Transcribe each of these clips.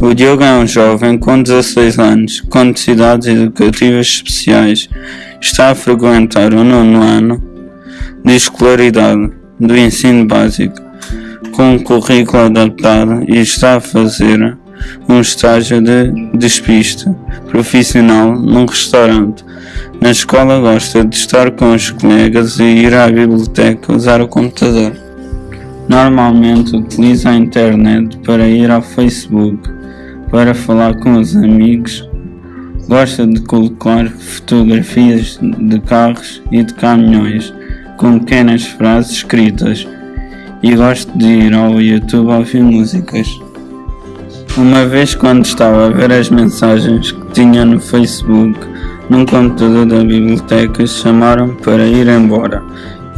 O Diogo é um jovem com 16 anos, com necessidades educativas especiais. Está a frequentar o nono ano de escolaridade do ensino básico, com um currículo adaptado e está a fazer um estágio de despiste profissional num restaurante. Na escola gosta de estar com os colegas e ir à biblioteca usar o computador. Normalmente utiliza a internet para ir ao Facebook, para falar com os amigos. Gosta de colocar fotografias de carros e de caminhões com pequenas frases escritas e gosta de ir ao YouTube ouvir músicas. Uma vez quando estava a ver as mensagens que tinha no Facebook, num computador da biblioteca, chamaram para ir embora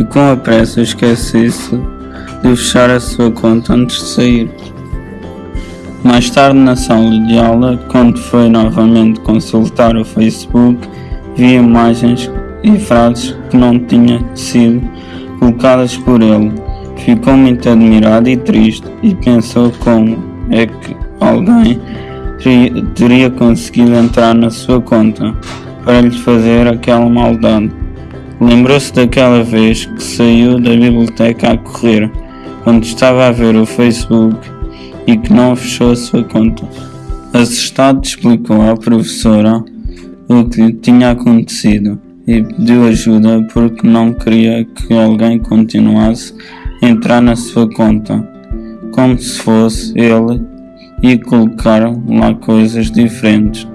e com a pressa esqueci-se de fechar a sua conta antes de sair. Mais tarde na sala de aula, quando foi novamente consultar o Facebook, vi imagens e frases que não tinham sido colocadas por ele. Ficou muito admirado e triste e pensou como é que alguém teria conseguido entrar na sua conta para lhe fazer aquela maldade. Lembrou-se daquela vez que saiu da biblioteca a correr, quando estava a ver o Facebook e que não fechou a sua conta. Assustado, explicou à professora o que lhe tinha acontecido e pediu ajuda porque não queria que alguém continuasse a entrar na sua conta, como se fosse ele e colocaram lá coisas diferentes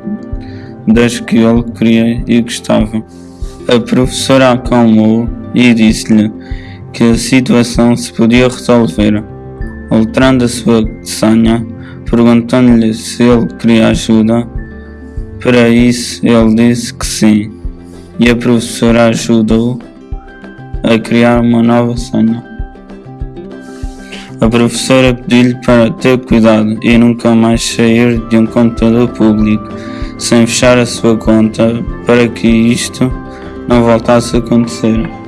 das que ele queria e gostava. A professora acalmou e disse-lhe que a situação se podia resolver. Alterando a sua senha, perguntando-lhe se ele queria ajuda. Para isso, ele disse que sim, e a professora ajudou a criar uma nova senha. A professora pediu-lhe para ter cuidado e nunca mais sair de um computador público sem fechar a sua conta para que isto não voltasse a acontecer.